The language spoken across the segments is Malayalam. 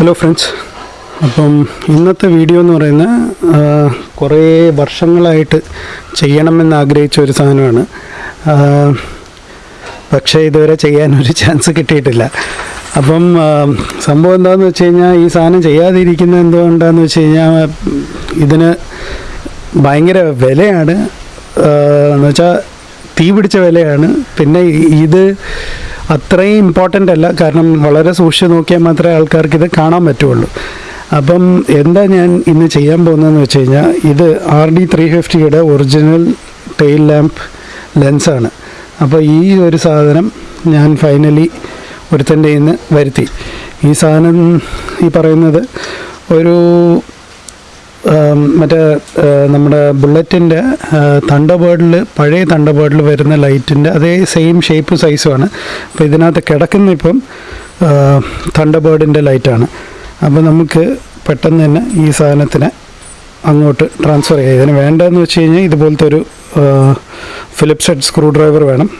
ഹലോ ഫ്രണ്ട്സ് അപ്പം ഇന്നത്തെ വീഡിയോ എന്ന് പറയുന്നത് കുറേ വർഷങ്ങളായിട്ട് ചെയ്യണമെന്ന് ആഗ്രഹിച്ച ഒരു സാധനമാണ്. പക്ഷേ ഇതുവരെ ചെയ്യാനൊരു ചാൻസ് കിട്ടിയിട്ടില്ല. അപ്പം സംഭവം എന്താണെന്ന് വെച്ച് കഴിഞ്ഞാൽ ഈ സാധനം ചെയ്യാതിരിക്കുന്നത് എന്തുകൊണ്ടാണെന്ന് വെച്ച് കഴിഞ്ഞാൽ ഇതിന് ഭയങ്കര വിലയാണ്. എന്നുവെച്ചാൽ എന്ന് വെച്ചാൽ തീ പിടിച്ച വിലയാണ്. പിന്നെ ഇത് അത്രയും ഇമ്പോർട്ടന്റ് അല്ല. കാരണം വളരെ സൂക്ഷിച്ച് നോക്കിയാൽ മാത്രമേ ആൾക്കാർക്ക് ഇത് കാണാൻ പറ്റുള്ളൂ. അപ്പം എന്താ ഞാൻ ഇന്ന് ചെയ്യാൻ പോകുന്നതെന്ന് വെച്ച് കഴിഞ്ഞാൽ ഇത് ആർ ഡി ത്രീ ഫിഫ്റ്റിയുടെ ഒറിജിനൽ ടെയിൽ ലാമ്പ് ലെൻസാണ് അപ്പോൾ ഈ ഒരു സാധനം ഞാൻ ഫൈനലി ഒരുത്തന്റെ ഇന്ന് വരുത്തി. ഈ സാധനം ഈ പറയുന്നത് ഒരു മറ്റേ നമ്മുടെ ബുള്ളറ്റിന്റെ തണ്ടബേർഡിൽ പഴയ തണ്ട തണ്ടബേർഡിൽ വരുന്ന ലൈറ്റിന്റെ അതേ സെയിം ഷേപ്പ് സൈസുമാണ്. അപ്പോൾ ഇതിനകത്ത് കിടക്കുന്ന ഇപ്പം തണ്ടബേർഡിന്റെ ലൈറ്റാണ്. അപ്പോൾ നമുക്ക് പെട്ടെന്ന് തന്നെ ഈ സാധനത്തിനെ അങ്ങോട്ട് ട്രാൻസ്ഫർ ചെയ്യാം. ഇതിന് വേണ്ടതെന്ന് വെച്ച് കഴിഞ്ഞാൽ ഇതുപോലത്തെ ഒരു ഫിലിപ്സ് ഹെഡ് സ്ക്രൂ ഡ്രൈവർ വേണം.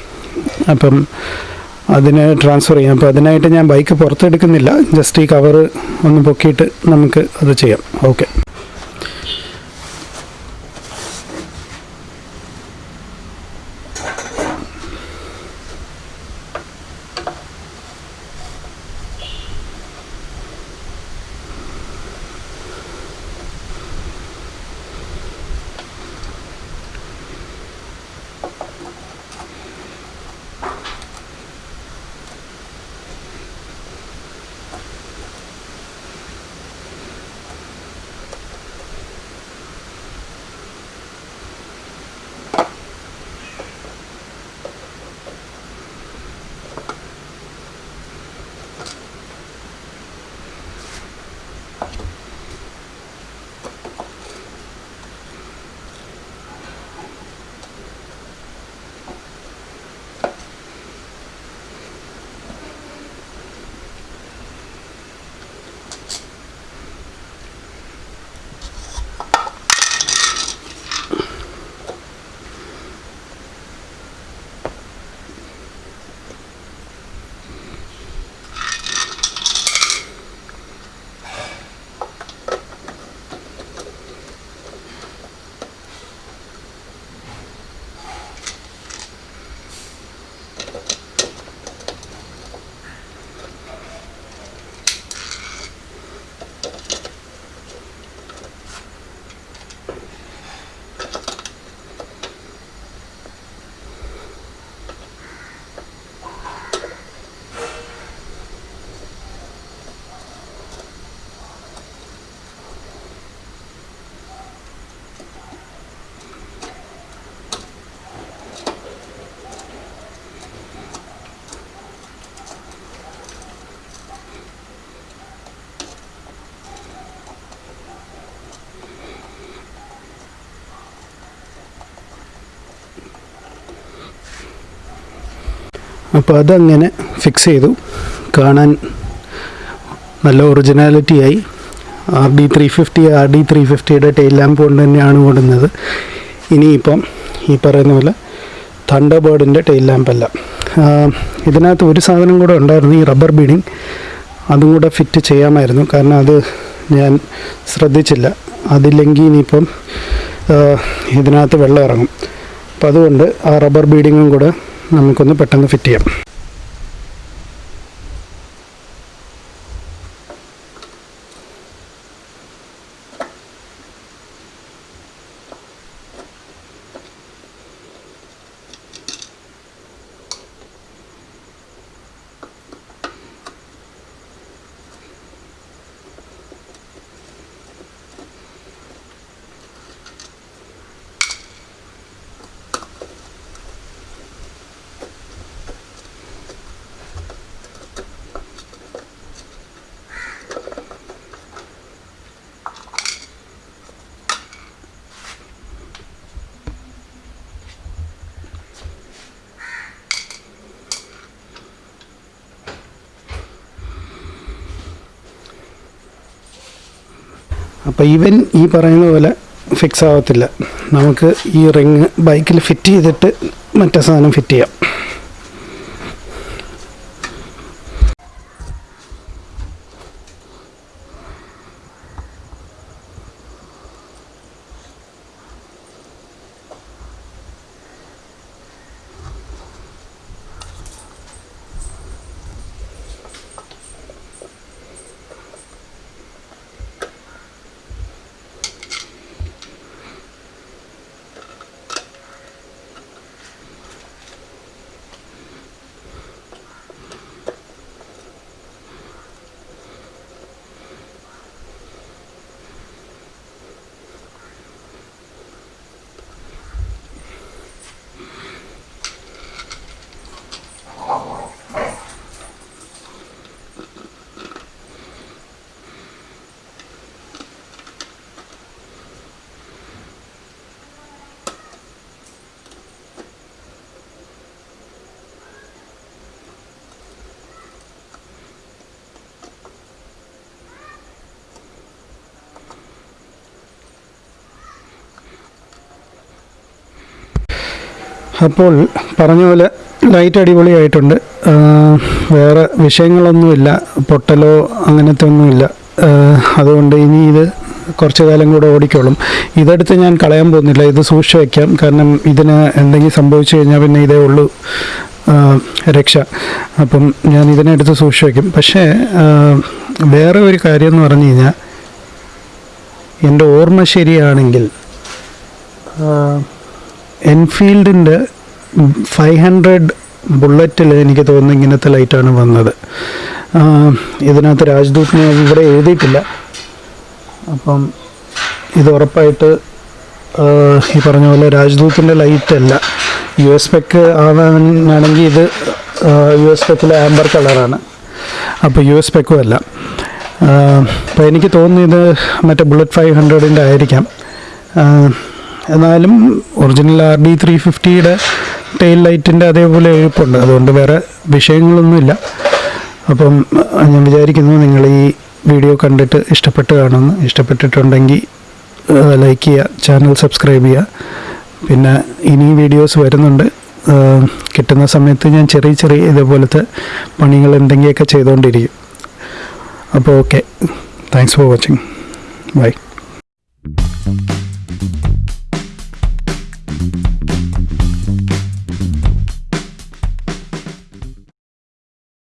അപ്പം അതിന് ട്രാൻസ്ഫർ ചെയ്യാം. അപ്പോൾ അതിനായിട്ട് ഞാൻ ബൈക്ക് പുറത്തെടുക്കുന്നില്ല. ജസ്റ്റ് ഈ കവറ് ഒന്ന് പൊക്കിയിട്ട് നമുക്ക് അത് ചെയ്യാം. ഓക്കെ. അപ്പോൾ അതങ്ങനെ ഫിക്സ് ചെയ്തു. കാണാൻ നല്ല ഒറിജിനാലിറ്റിയായി R D three fifty R D three ഫിഫ്റ്റിയുടെ tail lamp കൊണ്ട് തന്നെയാണ് ഓടുന്നത്. ഇനിയിപ്പം ഈ പറയുന്ന പോലെ തണ്ടർ ബേർഡിന്റെ ടെയിൽ ലാമ്പല്ല ഇതിനകത്ത് ഒരു സാധനം കൂടെ ഉണ്ടായിരുന്നു ഈ റബ്ബർ ബീഡിങ് അതും കൂടെ ഫിറ്റ് ചെയ്യാമായിരുന്നു. കാരണം അത് ഞാൻ ശ്രദ്ധിച്ചില്ല. അതില്ലെങ്കിൽ ഇനിയിപ്പം ഇതിനകത്ത് വെള്ളം ഇറങ്ങും. അപ്പം അതുകൊണ്ട് ആ റബ്ബർ ബീഡിങ്ങും കൂടെ നമുക്കൊന്ന് പെട്ടെന്ന് ഫിറ്റ് ചെയ്യാം. അപ്പോൾ ഈവൻ ഈ പറയുന്ന പോലെ ഫിക്സ് ആവത്തില്ല. നമുക്ക് ഈ റിങ് ബൈക്കിൽ ഫിറ്റ് ചെയ്തിട്ട് മറ്റേ സാധനം ഫിറ്റ് ചെയ്യാം. അപ്പോൾ പറഞ്ഞ പോലെ ലൈറ്റ് അടിപൊളിയായിട്ടുണ്ട്. വേറെ വിഷയങ്ങളൊന്നുമില്ല. പൊട്ടലോ അങ്ങനത്തെ ഒന്നുമില്ല. അതുകൊണ്ട് ഇനി ഇത് കുറച്ച് കാലം കൂടെ ഓടിക്കോളും. ഇതെടുത്ത് ഞാൻ കളയാൻ പോകുന്നില്ല. ഇത് സൂക്ഷിച്ച് വയ്ക്കാം കാരണം ഇതിന് എന്തെങ്കിലും സംഭവിച്ചു കഴിഞ്ഞാൽ പിന്നെ ഇതേ ഉള്ളൂ. രക്ഷ. അപ്പം ഞാൻ ഇതിനെടുത്ത് സൂക്ഷിച്ച് വയ്ക്കും പക്ഷേ വേറെ ഒരു കാര്യം എന്ന് പറഞ്ഞു കഴിഞ്ഞാൽ എന്റെ ഓർമ്മ ശരിയാണെങ്കിൽ എൻഫീൽഡിന്റെ ഫൈവ് ഹൺഡ്രഡ് ബുള്ളറ്റിൽ എനിക്ക് തോന്നുന്നു ഇങ്ങനത്തെ ലൈറ്റാണ് വന്നത്. ഇതിനകത്ത് രാജ്ദൂത്തിനെ ഇവിടെ എഴുതിയിട്ടില്ല. അപ്പം ഇത് ഉറപ്പായിട്ട് ഈ പറഞ്ഞ പോലെ രാജ്ദൂത്തിന്റെ ലൈറ്റല്ല. യു എസ് പെക്ക് ആവാനാണെങ്കിൽ ഇത് യു എസ് പെക്കിലെ ആംബർ കളറാണ്. അപ്പോൾ യു എസ് പെക്കും അല്ല. അപ്പോൾ എനിക്ക് തോന്നുന്നു ഇത് മറ്റേ ബുള്ളറ്റ് ഫൈവ് ഹൺഡ്രഡിന്റെ ആയിരിക്കാം. എന്നാലും ഒറിജിനൽ ആർ ഡി ത്രീ ഫിഫ്റ്റിയുടെ ടെയിൽ ലൈറ്റിന്റെ അതേപോലെ എഴുപ്പുണ്ട്. അതുകൊണ്ട് വേറെ വിഷയങ്ങളൊന്നുമില്ല. അപ്പം ഞാൻ വിചാരിക്കുന്നു നിങ്ങൾ ഈ വീഡിയോ കണ്ടിട്ട് ഇഷ്ടപ്പെട്ട് കാണുമെന്ന്. ഇഷ്ടപ്പെട്ടിട്ടുണ്ടെങ്കിൽ ലൈക്ക് ചെയ്യുക ചാനൽ സബ്സ്ക്രൈബ് ചെയ്യുക. പിന്നെ ഇനി വീഡിയോസ് വരുന്നുണ്ട്. കിട്ടുന്ന സമയത്ത് ഞാൻ ചെറിയ ചെറിയ ഇതേപോലത്തെ പണികൾ എന്തെങ്കിലുമൊക്കെ ചെയ്തുകൊണ്ടിരിക്കും. അപ്പോൾ okay thanks for watching bye